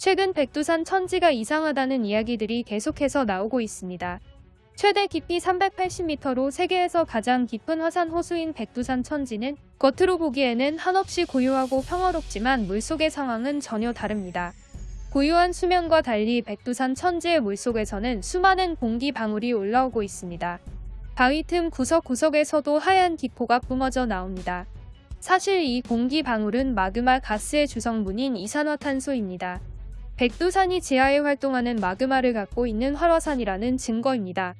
최근 백두산 천지가 이상하다는 이야기들이 계속해서 나오고 있습니다. 최대 깊이 380m로 세계에서 가장 깊은 화산 호수인 백두산 천지는 겉으로 보기에는 한없이 고요하고 평화롭지만 물속의 상황은 전혀 다릅니다. 고요한 수면과 달리 백두산 천지의 물속에서는 수많은 공기 방울이 올라오고 있습니다. 바위 틈 구석구석에서도 하얀 기포가 뿜어져 나옵니다. 사실 이 공기 방울은 마그마 가스의 주성분인 이산화탄소입니다. 백두산이 지하에 활동하는 마그마를 갖고 있는 활화산이라는 증거입니다.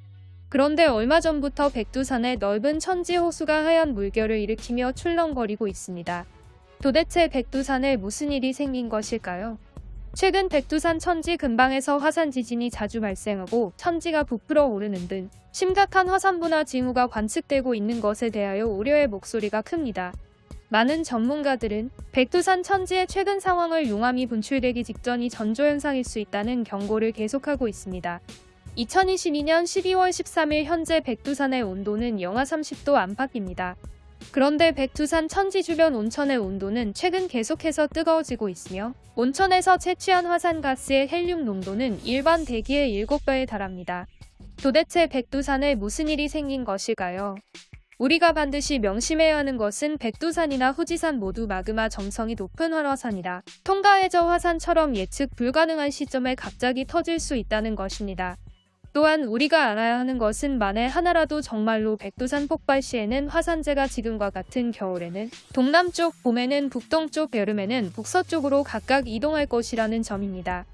그런데 얼마 전부터 백두산의 넓은 천지 호수가 하얀 물결을 일으키며 출렁거리고 있습니다. 도대체 백두산에 무슨 일이 생긴 것일까요? 최근 백두산 천지 근방에서 화산 지진이 자주 발생하고 천지가 부풀어 오르는 등 심각한 화산 분화 징후가 관측되고 있는 것에 대하여 우려의 목소리가 큽니다. 많은 전문가들은 백두산 천지의 최근 상황을 용암이 분출되기 직전이 전조현상일 수 있다는 경고를 계속하고 있습니다. 2022년 12월 13일 현재 백두산의 온도는 영하 30도 안팎입니다. 그런데 백두산 천지 주변 온천의 온도는 최근 계속해서 뜨거워지고 있으며 온천에서 채취한 화산가스의 헬륨 농도는 일반 대기의 7배에 달합니다. 도대체 백두산에 무슨 일이 생긴 것일까요? 우리가 반드시 명심해야 하는 것은 백두산이나 후지산 모두 마그마 점성이 높은 활화산이라 통가해저 화산처럼 예측 불가능한 시점에 갑자기 터질 수 있다는 것입니다. 또한 우리가 알아야 하는 것은 만에 하나라도 정말로 백두산 폭발 시에는 화산재가 지금과 같은 겨울에는 동남쪽, 봄에는 북동쪽, 여름에는 북서쪽으로 각각 이동할 것이라는 점입니다.